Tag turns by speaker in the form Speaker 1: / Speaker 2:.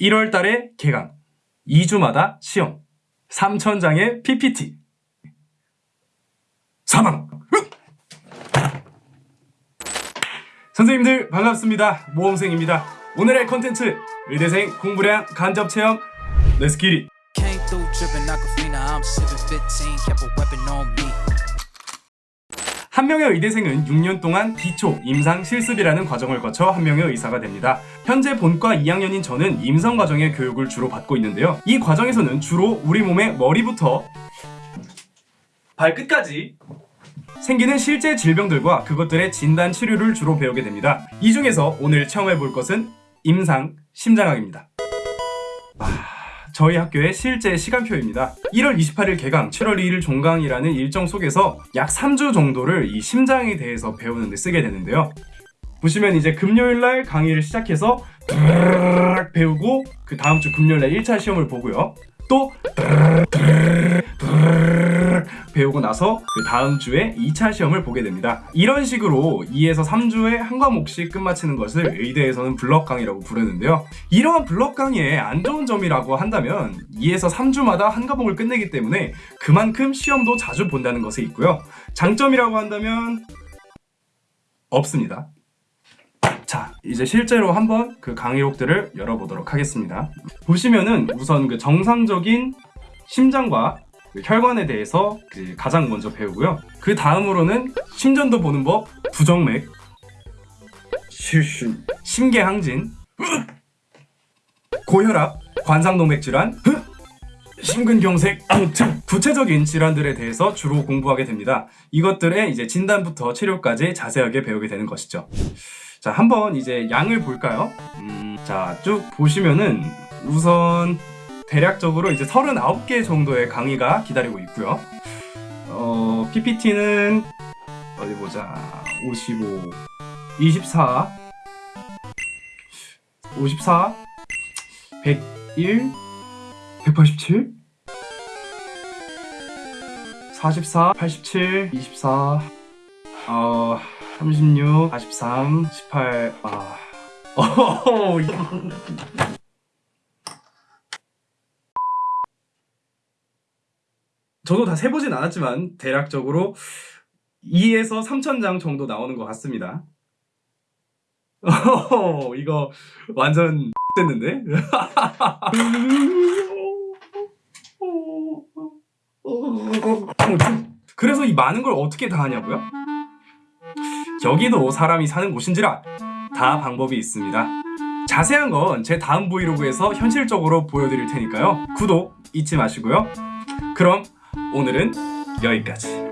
Speaker 1: 1월 달에 개강 2주마다 시험 3천장의 PPT 사망! 선생님들 반갑습니다. 모험생입니다. 오늘의 컨텐츠 의대생 공부량 간접체험
Speaker 2: let's get it
Speaker 1: 한 명의 의대생은 6년 동안 기초 임상 실습이라는 과정을 거쳐 한 명의 의사가 됩니다. 현재 본과 2학년인 저는 임상 과정의 교육을 주로 받고 있는데요. 이 과정에서는 주로 우리 몸의 머리부터 발끝까지 생기는 실제 질병들과 그것들의 진단 치료를 주로 배우게 됩니다. 이 중에서 오늘 체험해 볼 것은 임상 심장학입니다. 저희 학교의 실제 시간표입니다. 1월 28일 개강, 7월 2일 종강이라는 일정 속에서 약 3주 정도를 이 심장에 대해서 배우는 데 쓰게 되는데요. 보시면 이제 금요일 날 강의를 시작해서 배우고 그 다음 주 금요일 날 1차 시험을 보고요. 또 배우고 나서 그 다음 주에 2차 시험을 보게 됩니다. 이런 식으로 2에서 3주에 한 과목씩 끝마치는 것을 의대에서는 블럭 강의라고 부르는데요. 이러한 블럭 강의의 안 좋은 점이라고 한다면 2에서 3주마다 한 과목을 끝내기 때문에 그만큼 시험도 자주 본다는 것이 있고요. 장점이라고 한다면 없습니다. 자, 이제 실제로 한번 그 강의록들을 열어보도록 하겠습니다. 보시면은 우선 그 정상적인 심장과 그 혈관에 대해서 그 가장 먼저 배우고요. 그 다음으로는 심전도 보는 법, 부정맥, 심계항진, 고혈압, 관상동맥 질환, 심근경색, 구체적인 질환들에 대해서 주로 공부하게 됩니다. 이것들의 이제 진단부터 치료까지 자세하게 배우게 되는 것이죠. 자, 한번 이제 양을 볼까요? 음, 자, 쭉 보시면은 우선 대략적으로 이제 39개 정도의 강의가 기다리고 있고요. 어, PPT는 어디 보자. 55, 24, 54, 101, 187, 44, 87, 24, 어, 36, 43, 18, 아, 어, 이거. 저도 다 세보진 않았지만 대략적으로 2에서 3천 장 정도 나오는 것 같습니다. 어, 이거 완전 됐는데? 그래서 이 많은 걸 어떻게 다 하냐고요? 여기도 사람이 사는 곳인지라 다 방법이 있습니다. 자세한 건 제 다음 브이로그에서 현실적으로 보여드릴 테니까요. 구독 잊지 마시고요. 그럼 오늘은 여기까지.